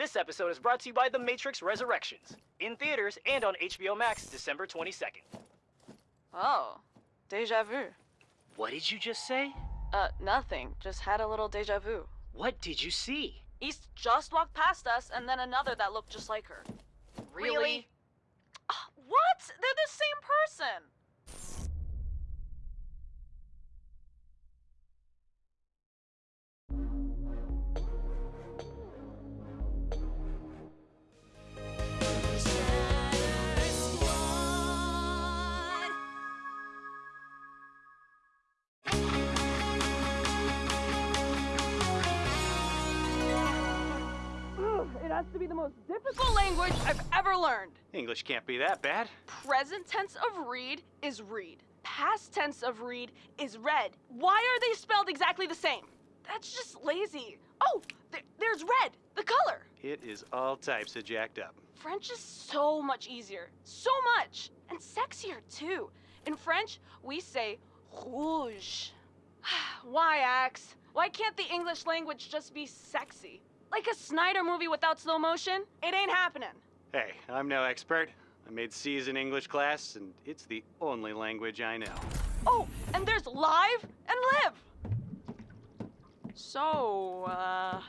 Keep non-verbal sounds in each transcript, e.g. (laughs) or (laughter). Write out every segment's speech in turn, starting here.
This episode is brought to you by The Matrix Resurrections, in theaters and on HBO Max December 22nd. Oh, deja vu. What did you just say? Uh, nothing. Just had a little deja vu. What did you see? East just walked past us, and then another that looked just like her. Really? Ah, has to be the most difficult language I've ever learned. English can't be that bad. Present tense of read is read. Past tense of read is read. Why are they spelled exactly the same? That's just lazy. Oh, there, there's red, the color. It is all types of jacked up. French is so much easier. So much. And sexier, too. In French, we say rouge. (sighs) Why, Axe? Why can't the English language just be sexy? Like a Snyder movie without slow motion? It ain't happening. Hey, I'm no expert. I made C's in English class, and it's the only language I know. Oh, and there's live and live. So, uh,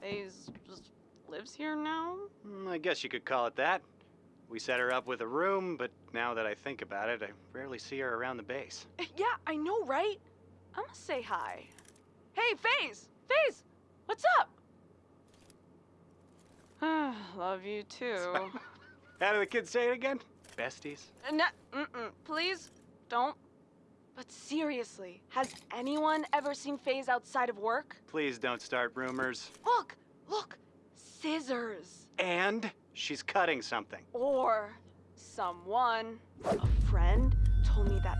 Faze just lives here now? Hmm, I guess you could call it that. We set her up with a room, but now that I think about it, I rarely see her around the base. (laughs) Yeah, I know, right? I'm gonna say hi. Hey, Faze! Faze! What's up? Ah, love you too. How do the kids say it again? Besties? Uh, no, mm-mm, please don't. But seriously, has anyone ever seen Faze outside of work? Please don't start rumors. Look, look, scissors. And she's cutting something. Or someone, a friend, told me that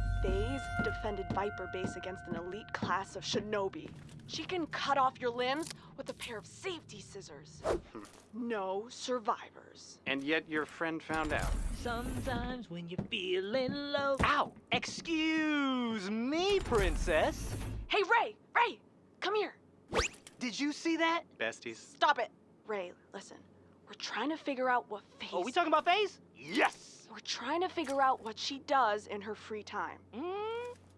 FaZe defended Viper Base against an elite class of shinobi. She can cut off your limbs with a pair of safety scissors. no survivors. And yet your friend found out. Sometimes when you're feeling low. Ow! Excuse me, princess. Hey, Ray! Ray! Come here! Did you see that? Besties? Stop it! Ray, listen. We're trying to figure out what FaZe. Are we talking about FaZe? Yes! We're trying to figure out what she does in her free time. Mm,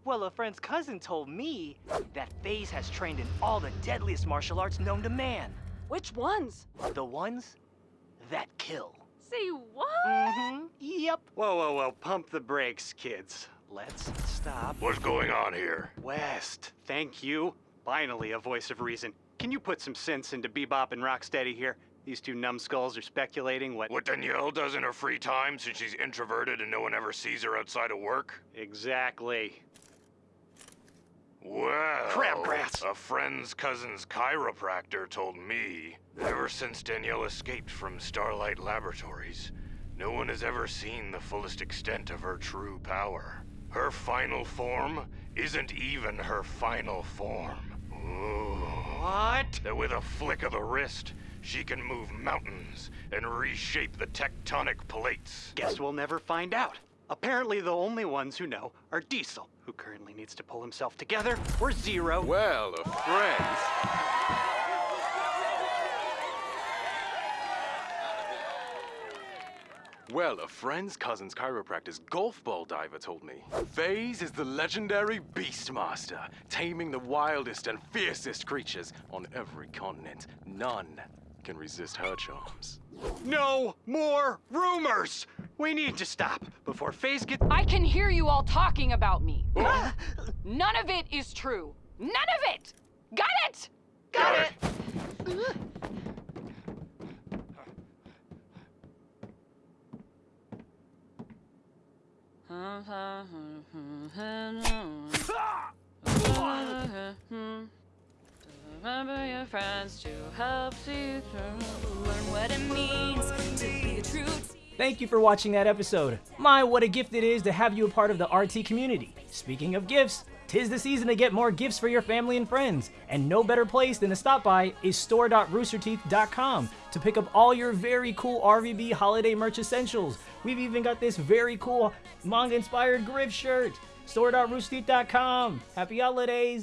well, a friend's cousin told me that Faze has trained in all the deadliest martial arts known to man. Which ones? The ones that kill. Say what? Mm-hmm. Yep. Whoa, whoa, whoa. Pump the brakes, kids. Let's stop. What's going on here? West, thank you. Finally, a voice of reason. Can you put some sense into Bebop and Rocksteady here? These two numbskulls are speculating what... What Danielle does in her free time since she's introverted and no one ever sees her outside of work? Exactly. Well, grass. a friend's cousin's chiropractor told me ever since Danielle escaped from Starlight Laboratories, no one has ever seen the fullest extent of her true power. Her final form isn't even her final form. Ooh. What? That with a flick of the wrist, she can move mountains and reshape the tectonic plates. Guess we'll never find out. Apparently, the only ones who know are Diesel, who currently needs to pull himself together, or Zero. Well, a friend. Well, a friend's cousin's chiropractor's golf ball diver told me. FaZe is the legendary Beastmaster, taming the wildest and fiercest creatures on every continent. None can resist her charms. No more rumors! We need to stop before FaZe gets. I can hear you all talking about me. (gasps) Ah! None of it is true. None of it! Got it? Got it. Remember your friends to help you through. Learn what it means to be a true Thank you for watching that episode. My, what a gift it is to have you a part of the RT community. Speaking of gifts, tis the season to get more gifts for your family and friends, and no better place than to stop by is store.roosterteeth.com to pick up all your very cool RVB holiday merch essentials. We've even got this very cool manga-inspired Grif shirt. Store.roosterteeth.com. Happy holidays!